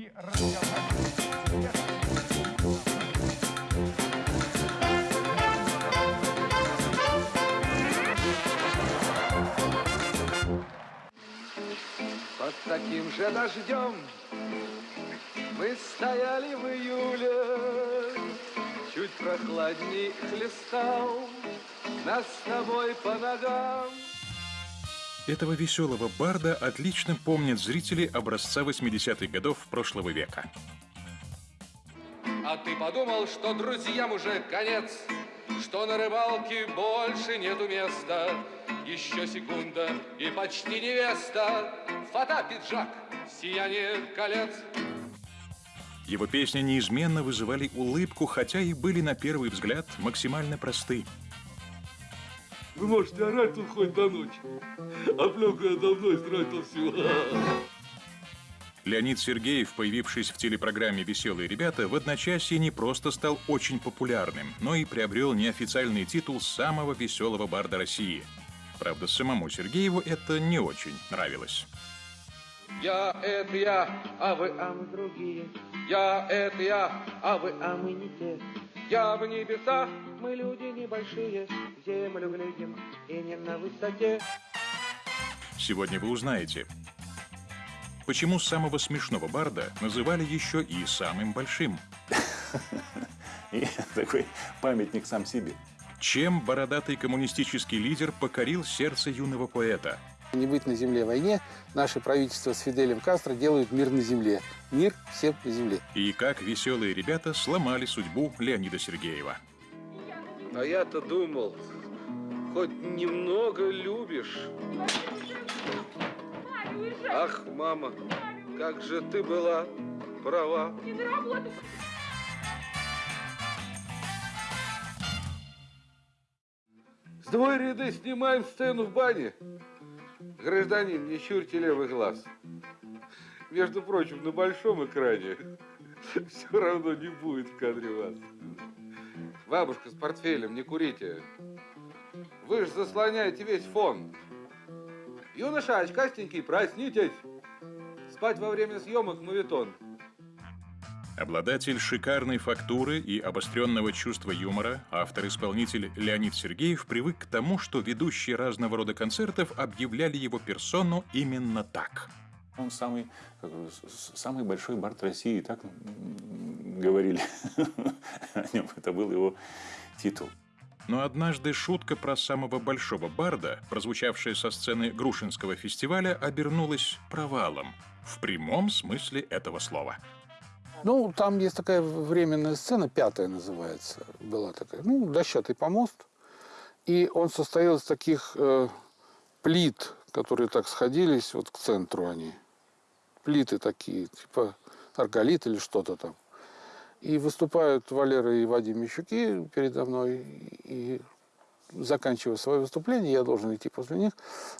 и разговаривать. Под таким же дождем мы стояли в июле, Чуть прохладней хлестал нас с тобой по ногам. Этого веселого барда отлично помнят зрители образца 80-х годов прошлого века. А ты подумал, что друзьям уже конец, Что на рыбалке больше нету места, Еще секунда и почти невеста, Фата, пиджак, сияние колец. Его песни неизменно вызывали улыбку, хотя и были на первый взгляд максимально просты. Вы можете орать тут хоть до ночи. А пленку я давно истратил всю. Леонид Сергеев, появившись в телепрограмме «Веселые ребята», в одночасье не просто стал очень популярным, но и приобрел неофициальный титул самого веселого барда России. Правда, самому Сергееву это не очень нравилось. Я — это я, а вы, а мы другие. Я — это я, а вы, а мы не те. Я в небесах, мы люди небольшие, в землю глядим и не на высоте. Сегодня вы узнаете, почему самого смешного барда называли еще и самым большим. И такой памятник сам себе. Чем бородатый коммунистический лидер покорил сердце юного поэта? Не быть на земле войне, наше правительство с Фиделем Кастро делают мир на земле. Мир всем на земле. И как веселые ребята сломали судьбу Леонида Сергеева. А я-то думал, хоть немного любишь. Ах, мама, как же ты была права. Сдвой ряды снимаем сцену в бане. Гражданин, не щурьте левый глаз. Между прочим, на большом экране все равно не будет в кадре вас. Бабушка с портфелем, не курите. Вы же заслоняете весь фон. Юноша, очкастенький, проснитесь. Спать во время съемок мавитон. Обладатель шикарной фактуры и обостренного чувства юмора, автор-исполнитель Леонид Сергеев привык к тому, что ведущие разного рода концертов объявляли его персону именно так. Он самый, как самый большой бард России, так говорили о нем. Это был его титул. Но однажды шутка про самого большого барда, прозвучавшая со сцены Грушинского фестиваля, обернулась провалом. В прямом смысле этого слова. Ну, там есть такая временная сцена, пятая называется, была такая, ну, дощатый помост. И он состоял из таких э, плит, которые так сходились, вот к центру они. Плиты такие, типа арголит или что-то там. И выступают Валера и Вадим Мещуки передо мной. И заканчивая свое выступление, я должен идти после них.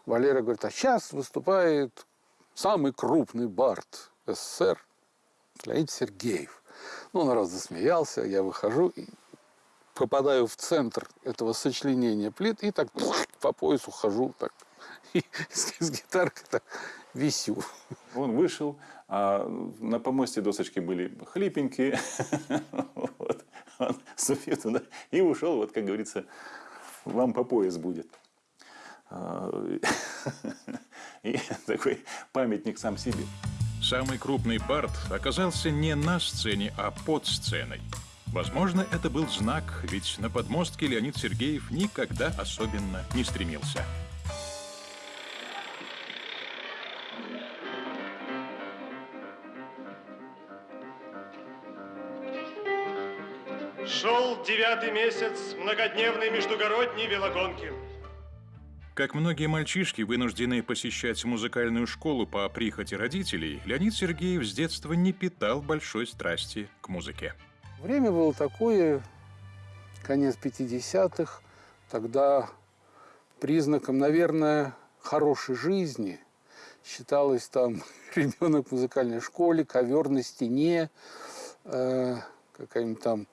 Валера говорит, а сейчас выступает самый крупный бард СССР Леонид Сергеев. Ну, народ засмеялся, я выхожу и попадаю в центр этого сочленения плит и так по поясу хожу так. И с, с гитаркой так висю. Он вышел, а на помосте досочки были хлипенькие. Вот. Он ступил туда и ушел, вот, как говорится, вам по пояс будет. А, И такой памятник сам себе. Самый крупный бард оказался не на сцене, а под сценой. Возможно, это был знак, ведь на подмостке Леонид Сергеев никогда особенно не стремился. Девятый месяц многодневной междугородней велогонки. Как многие мальчишки, вынужденные посещать музыкальную школу по прихоти родителей, Леонид Сергеев с детства не питал большой страсти к музыке. Время было такое, конец 50-х, тогда признаком, наверное, хорошей жизни считалось там ребенок в музыкальной школе, ковер на стене, э, какая-нибудь там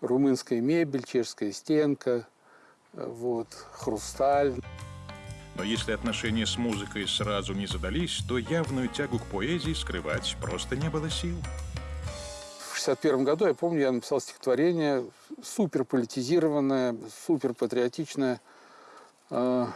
румынская мебель, чешская стенка, вот, хрусталь. Но если отношения с музыкой сразу не задались, то явную тягу к поэзии скрывать просто не было сил. В 61 году, я помню, я написал стихотворение супер политизированное, супер патриотичное. Э,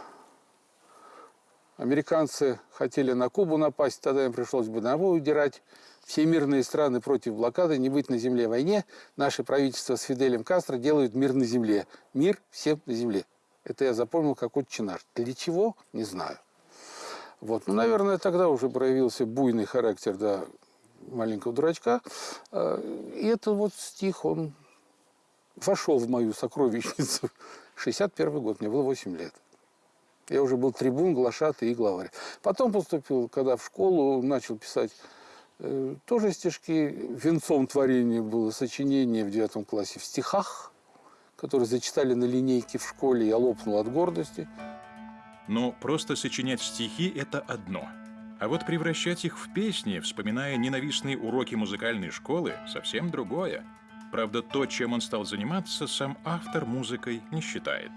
Американцы хотели на Кубу напасть, тогда им пришлось бы на удирать. Все мирные страны против блокады, не быть на земле войне. Наше правительство с Фиделем Кастро делают мир на земле. Мир всем на земле. Это я запомнил как отче. Для чего? Не знаю. Вот. Ну, наверное, тогда уже проявился буйный характер да, маленького дурачка. А, И это вот стих, он вошел в мою сокровищницу. 61 год, мне было 8 лет. Я уже был трибун, глашатый и главарь. Потом поступил, когда в школу, начал писать тоже стишки. Венцом творения было сочинение в девятом классе в стихах, которые зачитали на линейке в школе. Я лопнул от гордости. Но просто сочинять стихи – это одно. А вот превращать их в песни, вспоминая ненавистные уроки музыкальной школы, совсем другое. Правда, то, чем он стал заниматься, сам автор музыкой не считает.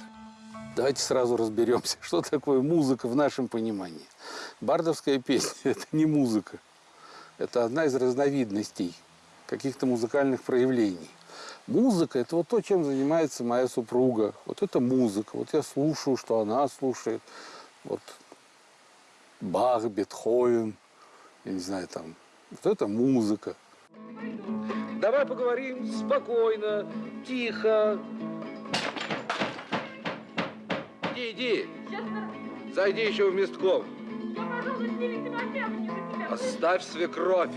Давайте сразу разберемся, что такое музыка в нашем понимании. Бардовская песня – это не музыка. Это одна из разновидностей каких-то музыкальных проявлений. Музыка – это вот то, чем занимается моя супруга. Вот это музыка. Вот я слушаю, что она слушает. Вот Бах, Бетховен, я не знаю, там. Вот это музыка. Давай поговорим спокойно, тихо. Иди, иди. Зайди еще в местком. Оставь свекровь.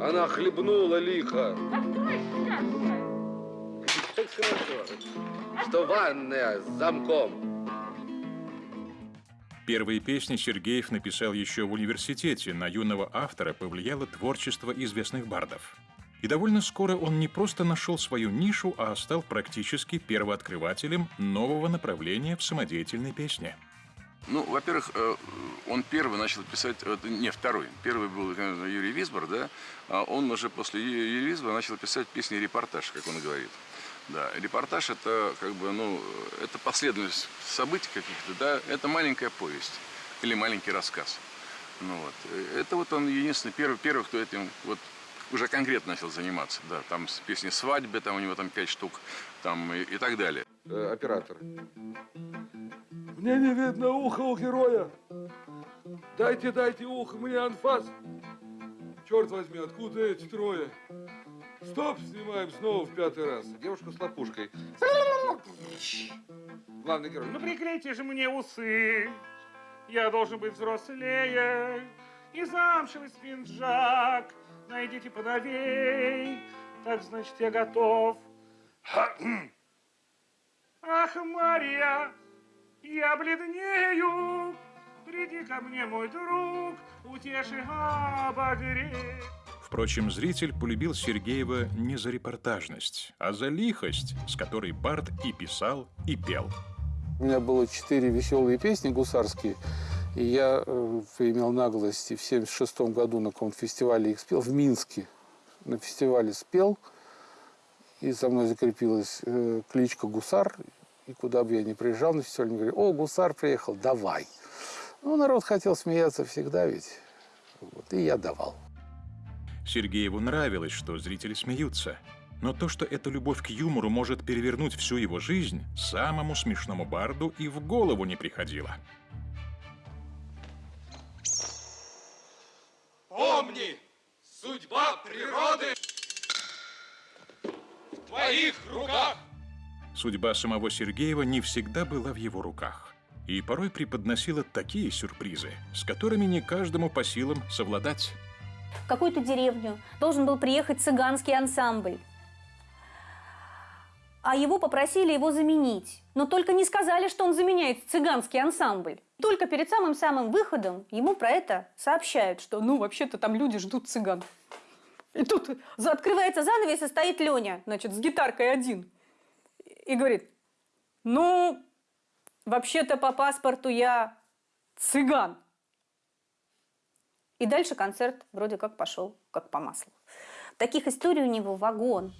Она хлебнула лихо. Так хорошо, что ванная с замком. Первые песни Сергеев написал еще в университете. На юного автора повлияло творчество известных бардов. И довольно скоро он не просто нашел свою нишу, а стал практически первооткрывателем нового направления в самодеятельной песне. Ну, во-первых, э, он первый начал писать, э, не, второй. Первый был, конечно, Юрий Висбор, да, а он уже после Юрия Висбора начал писать песни-репортаж, как он говорит. Да, репортаж это как бы, ну, это последовательность событий каких-то, да, это маленькая повесть или маленький рассказ. Ну вот, э, это вот он единственный первый, первый, кто этим вот уже конкретно начал заниматься, да, там песни свадьбы, там у него там пять штук, там и, и так далее. Оператор. Мне не видно уха у героя. Дайте, дайте ухо мне анфас. Черт возьми, откуда эти трое? Стоп, снимаем снова в пятый раз. Девушка с лопушкой. Главный герой. Ну приклейте же мне усы, я должен быть взрослее. И замшевый спинджак, найдите поновей, так значит я готов. Ах, Мария, я бледнею, приди ко мне, мой друг, утеши, обогрей. Впрочем, зритель полюбил Сергеева не за репортажность, а за лихость, с которой Барт и писал, и пел. У меня было четыре веселые песни гусарские. И я э, имел наглость и в 76 году на каком-то фестивале их спел, в Минске. На фестивале спел, и за мной закрепилась э, кличка Гусар. И куда бы я ни приезжал на фестиваль, мне говорили, о, Гусар приехал, давай. Ну, народ хотел смеяться всегда ведь. Вот, и я давал. Сергееву нравилось, что зрители смеются. Но то, что эта любовь к юмору может перевернуть всю его жизнь, самому смешному барду и в голову не приходило. Помни, судьба природы в твоих руках. Судьба самого Сергеева не всегда была в его руках. И порой преподносила такие сюрпризы, с которыми не каждому по силам совладать. в какую-то деревню должен был приехать цыганский ансамбль. А его попросили его заменить. Но только не сказали, что он заменяет цыганский ансамбль. Только перед самым-самым выходом ему про это сообщают, что ну вообще-то там люди ждут цыган. И тут открывается занавес, и стоит Леня, значит, с гитаркой один. И говорит, ну, вообще-то по паспорту я цыган. И дальше концерт вроде как пошел как по маслу. Таких историй у него вагон.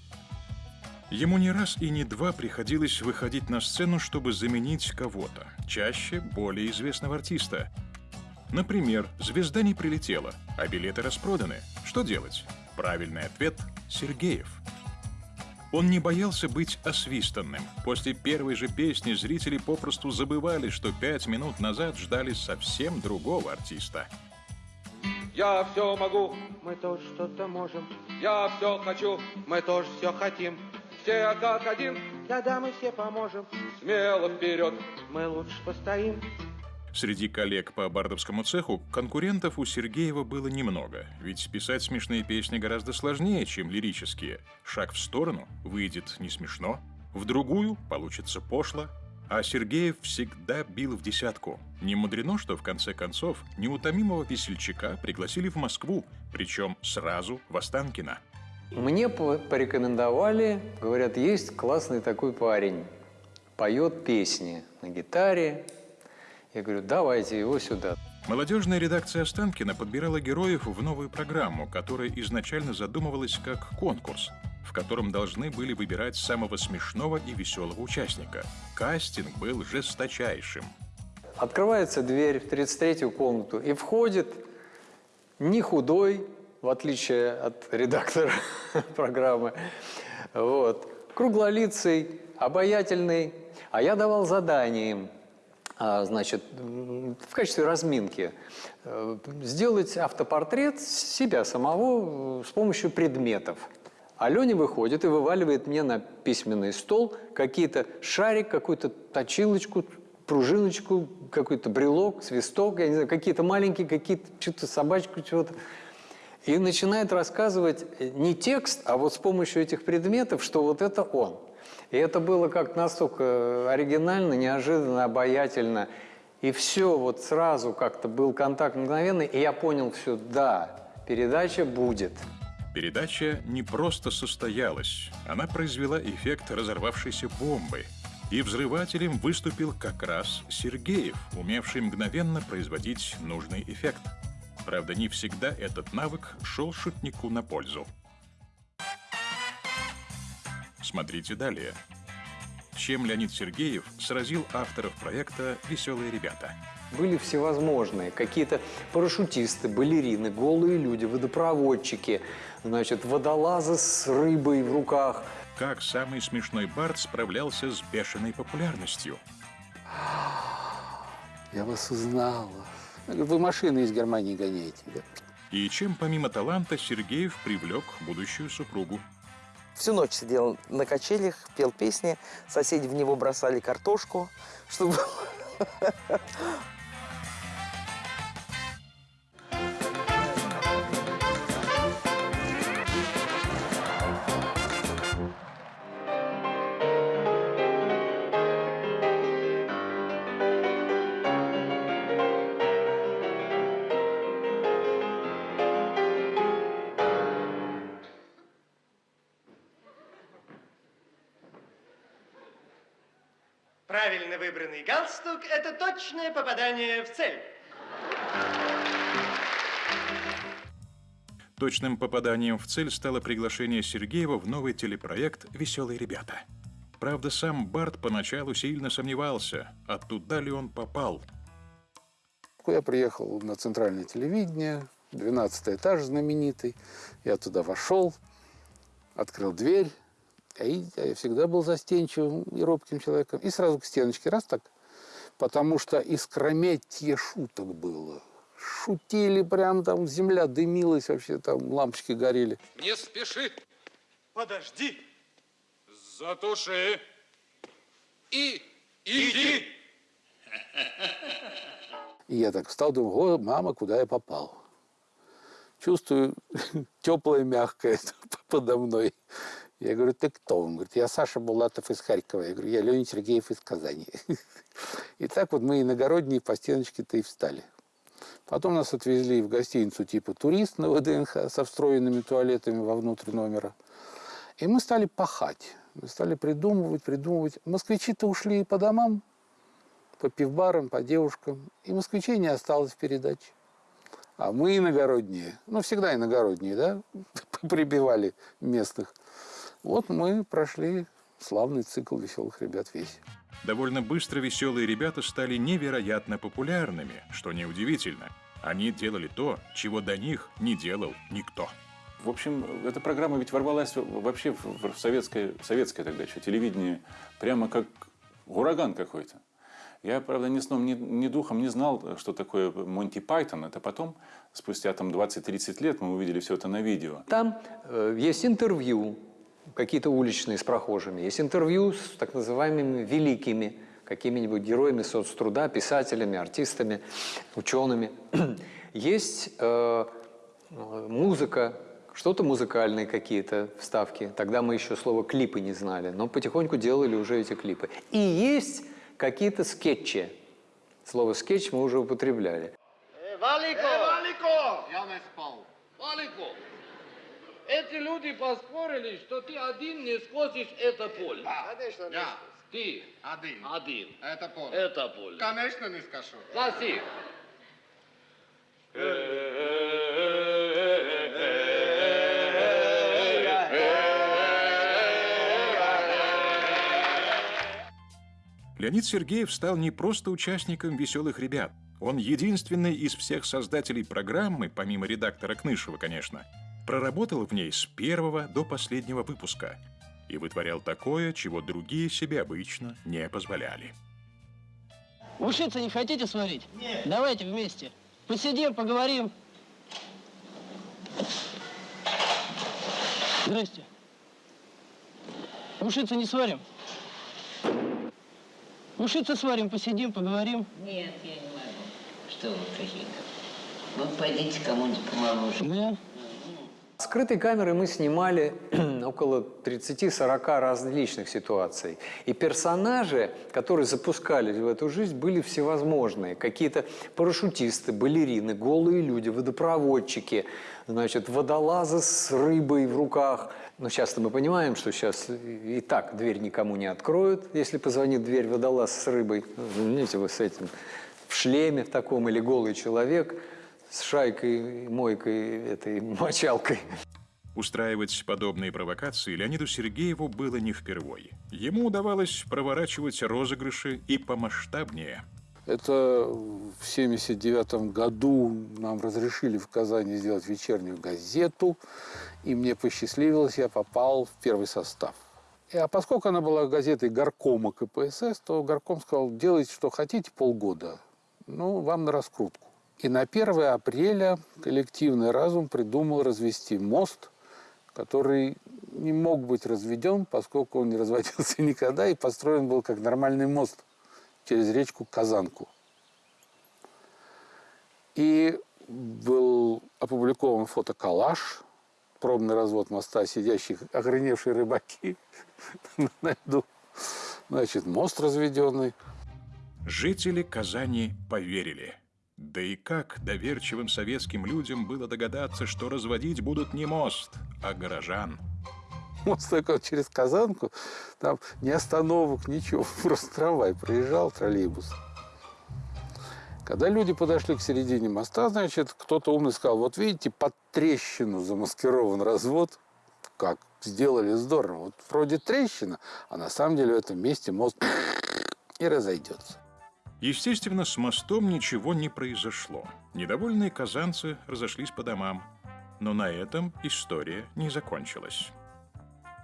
Ему не раз и не два приходилось выходить на сцену, чтобы заменить кого-то, чаще более известного артиста. Например, звезда не прилетела, а билеты распроданы. Что делать? Правильный ответ – Сергеев. Он не боялся быть освистанным. После первой же песни зрители попросту забывали, что пять минут назад ждали совсем другого артиста. Я все могу, Мы тоже что-то можем, я все хочу, мы тоже все хотим. все как один, Да-да, мы все поможем, смело вперед. мы лучше постоим. Среди коллег по бардовскому цеху конкурентов у Сергеева было немного, ведь писать смешные песни гораздо сложнее, чем лирические. Шаг в сторону выйдет не смешно, в другую получится пошло, а Сергеев всегда бил в десятку. Не мудрено, что в конце концов неутомимого весельчака пригласили в Москву, причем сразу в Останкино. Мне по- порекомендовали, говорят, есть классный такой парень, поет песни на гитаре. Я говорю, давайте его сюда. Молодежная редакция Останкина подбирала героев в новую программу, которая изначально задумывалась как конкурс, в котором должны были выбирать самого смешного и веселого участника. Кастинг был жесточайшим. Открывается дверь в 33-ю комнату и входит не худой, в отличие от редактора программы, вот, круглолицый, обаятельный. А я давал задание им, значит, м, в качестве разминки э, сделать автопортрет себя самого э, с помощью предметов. А Леня выходит и вываливает мне на письменный стол какие-то шарик, какую-то точилочку, пружиночку, какой-то брелок, свисток, я не знаю, какие-то маленькие, какие-то что-то собачку, чего-то. И начинает рассказывать не текст, а вот с помощью этих предметов, что вот это он. И это было как настолько оригинально, неожиданно, обаятельно. И все, вот сразу как-то был контакт мгновенный, и я понял все, да, передача будет. Передача не просто состоялась, она произвела эффект разорвавшейся бомбы. И взрывателем выступил как раз Сергеев, умевший мгновенно производить нужный эффект. Правда, не всегда этот навык шел шутнику на пользу. Смотрите далее. Чем Леонид Сергеев сразил авторов проекта «Веселые ребята». Были всевозможные, какие-то парашютисты, балерины, голые люди, водопроводчики, значит, водолазы с рыбой в руках. Как самый смешной Барт справлялся с бешеной популярностью. Я вас узнала. Вы машины из Германии гоняете, да? И чем помимо таланта Сергеев привлек будущую супругу. Всю ночь сидел на качелях, пел песни, соседи в него бросали картошку, чтобы... Правильно выбранный галстук – это точное попадание в цель. Точным попаданием в цель стало приглашение Сергеева в новый телепроект «Веселые ребята». Правда, сам Барт поначалу сильно сомневался, а туда ли он попал. Я приехал на центральное телевидение, 12 этаж знаменитый. Я туда вошел, открыл дверь. И я всегда был застенчивым и робким человеком. И сразу к стеночке, раз так. Потому что искрометье шуток было. Шутили прям там, земля дымилась вообще, там лампочки горели. Не спеши, Подожди. затуши и иди. И я так встал, думаю, о, мама, куда я попал? Чувствую теплое, мягкое подо мной. Я говорю, ты кто? Он говорит, я Саша Булатов из Харькова. Я говорю, я Леонид Сергеев из Казани. И так вот мы иногородние по стеночке-то и встали. Потом нас отвезли в гостиницу типа турист на ВДНХ со встроенными туалетами вовнутрь номера. И мы стали пахать. Мы стали придумывать, придумывать. Москвичи-то ушли по домам, по пивбарам, по девушкам. И москвичей не осталось в передаче. А мы иногородние, ну, всегда иногородние, да, прибивали местных. Вот мы прошли славный цикл веселых ребят весь. Довольно быстро веселые ребята стали невероятно популярными, что неудивительно. Они делали то, чего до них не делал никто. В общем, эта программа ведь ворвалась вообще в в советское, советское тогда еще телевидение прямо как ураган какой-то. Я, правда, ни сном, ни, ни духом не знал, что такое Монти Пайтон. Это потом, спустя там 20-30 лет, мы увидели все это на видео. Там э, есть интервью, какие-то уличные с прохожими, есть интервью с так называемыми великими, какими-нибудь героями соцтруда, писателями, артистами, учеными. Есть э, э, музыка, что-то музыкальные какие-то вставки. Тогда мы еще слово клипы не знали, но потихоньку делали уже эти клипы. И есть какие-то скетчи. Слово скетч мы уже употребляли. Валико! Валико! Я не спал. Валико! Эти люди поспорили, что ты один не скосишь это поле. Конечно, Я. Ты. Один. Один. Это поле. Это поле. Конечно, не скажу. Гласи. Леонид Сергеев стал не просто участником «Веселых ребят». Он единственный из всех создателей программы, помимо редактора Кнышева, конечно, проработал в ней с первого до последнего выпуска и вытворял такое, чего другие себе обычно не позволяли. Ушицы не хотите сварить? Нет. Давайте вместе. Посидим, поговорим. Здрасте. Ушицы не сварим? Ушицы сварим, посидим, поговорим. Нет, я не могу. Что вы какие-то? Вы пойдите кому-нибудь помоложе. Да? Скрытой камерой мы снимали около 30-40 различных ситуаций. И персонажи, которые запускались в эту жизнь, были всевозможные. Какие-то парашютисты, балерины, голые люди, водопроводчики, значит, водолазы с рыбой в руках. Но сейчас мы понимаем, что сейчас и так дверь никому не откроют, если позвонит дверь водолаз с рыбой. Ну, Видите, вы с этим в шлеме в таком или голый человек – с шайкой, мойкой, этой мочалкой. Устраивать подобные провокации Леониду Сергееву было не впервой. Ему удавалось проворачивать розыгрыши и помасштабнее. Это в 79 году нам разрешили в Казани сделать вечернюю газету, и мне посчастливилось, я попал в первый состав. И, а поскольку она была газетой горкома КПСС, то горком сказал, делайте, что хотите, полгода. Ну, вам на раскрутку. И на 1 апреля коллективный разум придумал развести мост, который не мог быть разведен, поскольку он не разводился никогда и построен был как нормальный мост через речку Казанку. И был опубликован фотоколлаж, пробный развод моста, сидящих охреневшие рыбаки на льду. Значит, мост разведенный. Жители Казани поверили. Да и как доверчивым советским людям было догадаться, что разводить будут не мост, а горожан? Мост такой через Казанку, там ни остановок, ничего, просто трамвай проезжал, троллейбус. Когда люди подошли к середине моста, значит, кто-то умный сказал, вот видите, под трещину замаскирован развод. Как? Сделали здорово. Вот вроде трещина, а на самом деле в этом месте мост и разойдется. Естественно, с мостом ничего не произошло. Недовольные казанцы разошлись по домам. Но на этом история не закончилась.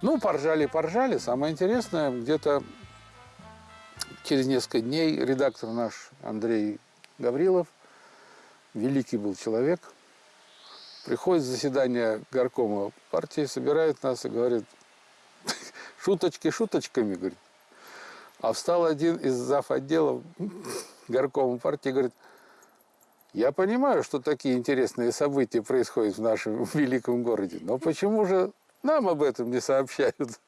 Ну, поржали, поржали. Самое интересное, где-то через несколько дней редактор наш Андрей Гаврилов, великий был человек, приходит заседание горкома партии, собирает нас и говорит, шуточки шуточками, говорит. А встал один из зав. отделов горкома партии и говорит, я понимаю, что такие интересные события происходят в нашем великом городе, но почему же нам об этом не сообщают?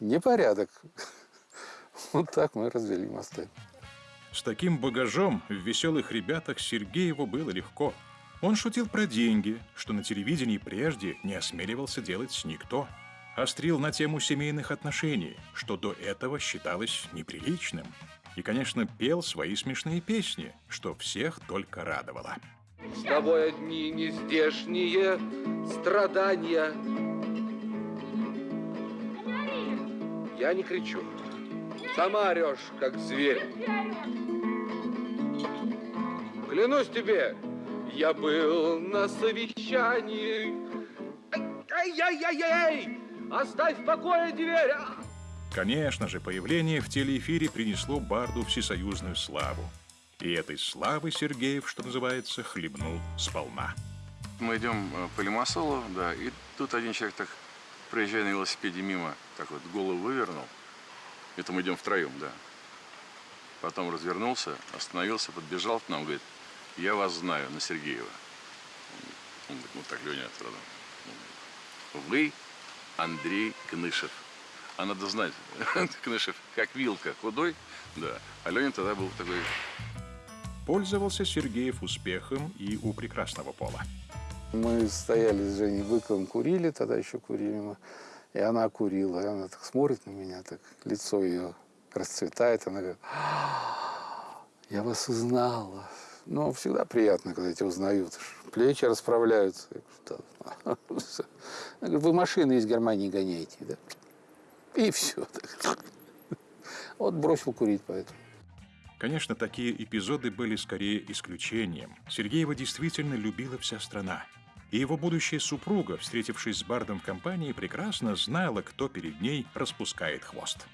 Непорядок. Вот так мы развели мосты. С таким багажом в «Веселых ребятах» Сергееву было легко. Он шутил про деньги, что на телевидении прежде не осмеливался делать никто. Острил на тему семейных отношений, что до этого считалось неприличным. И, конечно, пел свои смешные песни, что всех только радовало. С тобой одни нездешние страдания. Я не кричу. Сама орешь, как зверь. Клянусь тебе, я был на совещании. Ай-яй-яй-яй! Оставь в покое дверь! А! Конечно же, появление в телеэфире принесло Барду всесоюзную славу. И этой славы Сергеев, что называется, хлебнул сполна. Мы идем э, по Лимассолу, да, и тут один человек так, проезжая на велосипеде мимо, так вот голову вывернул. Это мы идем втроем, да. Потом развернулся, остановился, подбежал к нам, говорит, я вас знаю, на Сергеева. Он говорит, ну так, Леня, сразу. Вы Андрей Кнышев. А надо знать, Кнышев как вилка, худой, да. А Леня тогда был такой... Пользовался Сергеев успехом и у прекрасного пола. Мы стояли с Женей Быковым, курили, тогда еще курили мы. И она курила, и она так смотрит на меня, так лицо ее расцветает, она говорит, «А, я вас узнала. Ну, всегда приятно, когда тебя узнают. Плечи расправляются. Вы машины из Германии гоняете, да? И все. Вот бросил курить поэтому. Конечно, такие эпизоды были скорее исключением. Сергеева действительно любила вся страна. И его будущая супруга, встретившись с Бардом в компании, прекрасно знала, кто перед ней распускает хвост.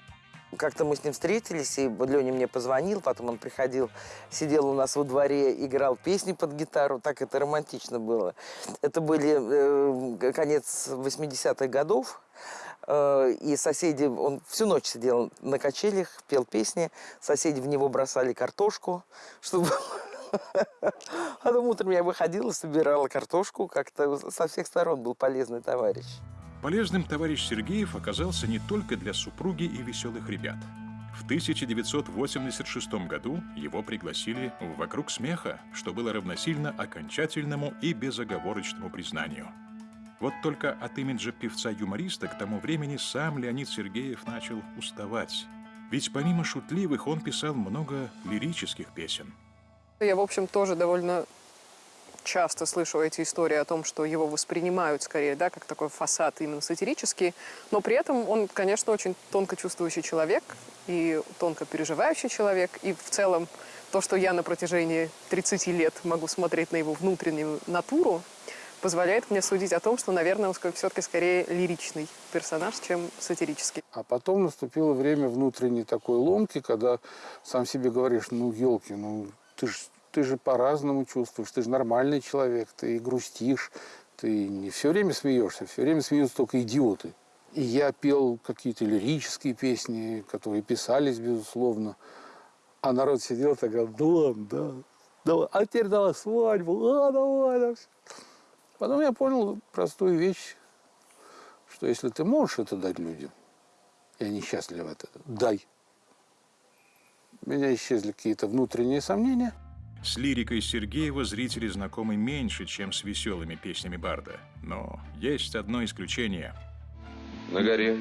Как-то мы с ним встретились, и Леня мне позвонил, потом он приходил, сидел у нас во дворе, играл песни под гитару, так это романтично было. Это были э, конец 80-х годов, э, и соседи, он всю ночь сидел на качелях, пел песни, соседи в него бросали картошку, чтобы... Потом утром я выходила, собирала картошку, как-то со всех сторон был полезный товарищ. Полезным товарищ Сергеев оказался не только для супруги и веселых ребят. В 1986 году его пригласили в «Вокруг смеха», что было равносильно окончательному и безоговорочному признанию. Вот только от имиджа певца-юмориста к тому времени сам Леонид Сергеев начал уставать. Ведь помимо шутливых он писал много лирических песен. Я, в общем, тоже довольно часто слышу эти истории о том, что его воспринимают скорее, да, как такой фасад именно сатирический, но при этом он, конечно, очень тонко чувствующий человек и тонко переживающий человек, и в целом то, что я на протяжении 30 лет могу смотреть на его внутреннюю натуру, позволяет мне судить о том, что, наверное, он все-таки скорее лиричный персонаж, чем сатирический. А потом наступило время внутренней такой ломки, когда сам себе говоришь, ну, елки, ну, ты же ты же по-разному чувствуешь, ты же нормальный человек, ты грустишь, ты не все время смеешься, все время смеются только идиоты. И я пел какие-то лирические песни, которые писались, безусловно. А народ сидел так да ладно, да, давай, а теперь давай свадьбу, а давай, давай. Потом я понял простую вещь, что если ты можешь это дать людям, и они счастливы от этого, дай. У меня исчезли какие-то внутренние сомнения – с лирикой Сергеева зрители знакомы меньше, чем с веселыми песнями Барда. Но есть одно исключение. На горе,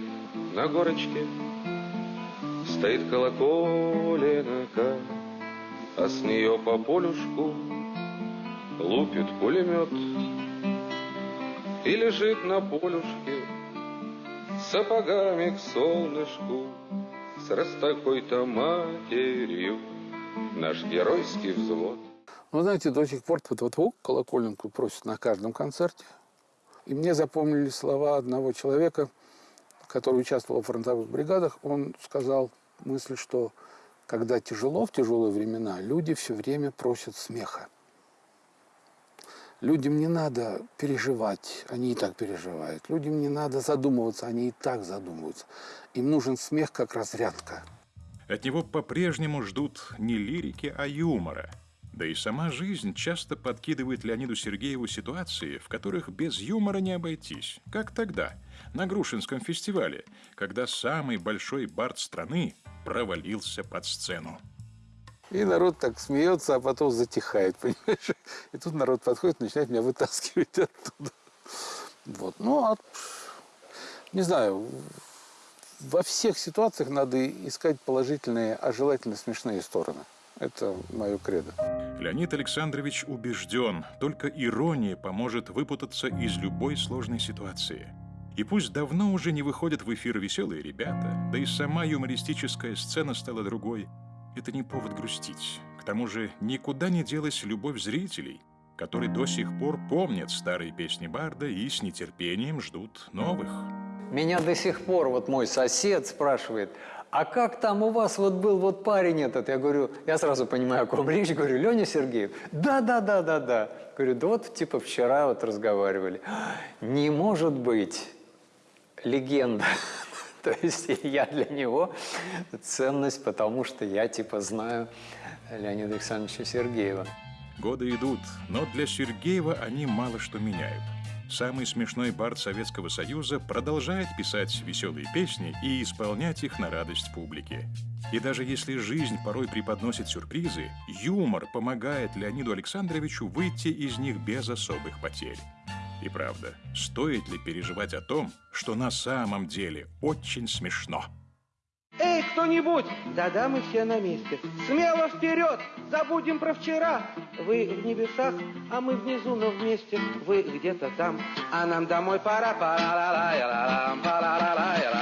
на горочке стоит колоколенка, а с нее по полюшку лупит пулемет и лежит на полюшке сапогами к солнышку с раз такой-то матерью наш геройский взвод. Ну, знаете, до сих пор вот, колоколенку просят на каждом концерте. И мне запомнили слова одного человека, который участвовал в фронтовых бригадах. Он сказал мысль, что когда тяжело, в тяжелые времена, люди все время просят смеха. Людям не надо переживать, они и так переживают. Людям не надо задумываться, они и так задумываются. Им нужен смех как разрядка. От него по-прежнему ждут не лирики, а юмора. Да и сама жизнь часто подкидывает Леониду Сергееву ситуации, в которых без юмора не обойтись. Как тогда, на Грушинском фестивале, когда самый большой бард страны провалился под сцену. И народ так смеется, а потом затихает, понимаешь? И тут народ подходит, начинает меня вытаскивать оттуда. Вот. Ну, а, не знаю, во всех ситуациях надо искать положительные, а желательно смешные стороны. Это мое кредо. Леонид Александрович убежден, только ирония поможет выпутаться из любой сложной ситуации. И пусть давно уже не выходят в эфир веселые ребята, да и сама юмористическая сцена стала другой, это не повод грустить. К тому же никуда не делась любовь зрителей, которые до сих пор помнят старые песни Барда и с нетерпением ждут новых. Меня до сих пор вот мой сосед спрашивает, а как там у вас вот был вот парень этот? Я говорю, я сразу понимаю, о ком речь, говорю, Леня Сергеев. Да, да, да, да, да. Говорю, да вот типа вчера вот разговаривали. Не может быть легенда. То есть я для него ценность, потому что я типа знаю Леонида Александровича Сергеева. Годы идут, но для Сергеева они мало что меняют. Самый смешной бард Советского Союза продолжает писать веселые песни и исполнять их на радость публике. И даже если жизнь порой преподносит сюрпризы, юмор помогает Леониду Александровичу выйти из них без особых потерь. И правда, стоит ли переживать о том, что на самом деле очень смешно? Эй, кто-нибудь! Да-да, мы все на месте. Смело вперед! Забудем про вчера. Вы в небесах, а мы внизу, но вместе. Вы где-то там, а нам домой пора. пора ла ла ла ла